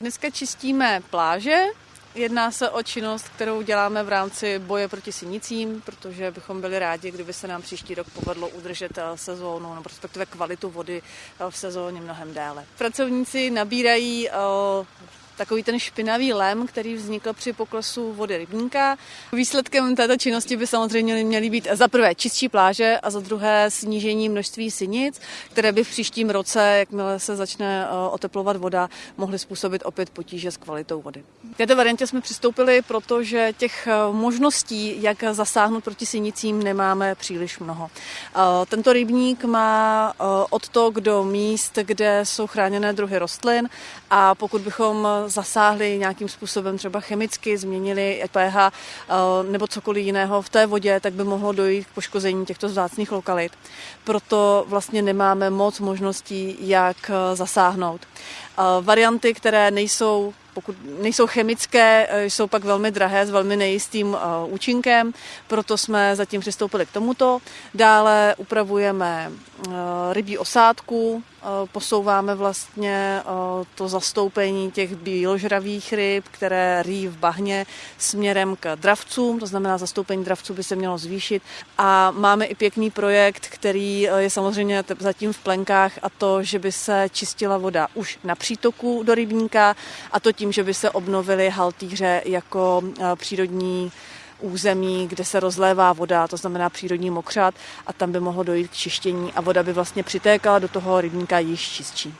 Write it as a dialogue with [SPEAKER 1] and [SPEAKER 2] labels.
[SPEAKER 1] Dneska čistíme pláže, Jedná se o činnost, kterou děláme v rámci boje proti sinicím, protože bychom byli rádi, kdyby se nám příští rok povedlo udržet eh, sezónu, nebo respektive kvalitu vody eh, v sezóně mnohem déle. Pracovníci nabírají eh, takový ten špinavý lem, který vznikl při poklesu vody rybníka. Výsledkem této činnosti by samozřejmě měly být za prvé čistší pláže a za druhé snížení množství sinic, které by v příštím roce, jakmile se začne eh, oteplovat voda, mohly způsobit opět potíže s kvalitou vody. K této variantě jsme přistoupili, protože těch eh, možností, jak zasáhnout proti sinicím, nemáme příliš mnoho. Eh, tento rybník má odtok do míst, kde jsou chráněné druhy rostlin a pokud bychom zasáhli nějakým způsobem třeba chemicky, změnili pH eh, nebo cokoliv jiného v té vodě, tak by mohlo dojít k poškození těchto vzácných lokalit. Proto vlastně nemáme moc možností, jak eh, zasáhnout. Eh, varianty, které nejsou pokud nejsou chemické, jsou pak velmi drahé s velmi nejistým účinkem, proto jsme zatím přistoupili k tomuto. Dále upravujeme rybí osádku, Eh, posouváme vlastně eh, to zastoupení těch bíložravých ryb, které rý v bahně směrem k dravcům, to znamená zastoupení dravců by se mělo zvýšit. A máme i pěkný projekt, který eh, je samozřejmě zatím v plenkách a to, že by se čistila voda už na přítoku do rybníka a to tím, že by se obnovily haltýře jako přírodní území, kde se rozlévá voda, to znamená přírodní mokřat a tam by mohlo dojít k čištění a voda by vlastně přitékala do toho rybníka již čistší.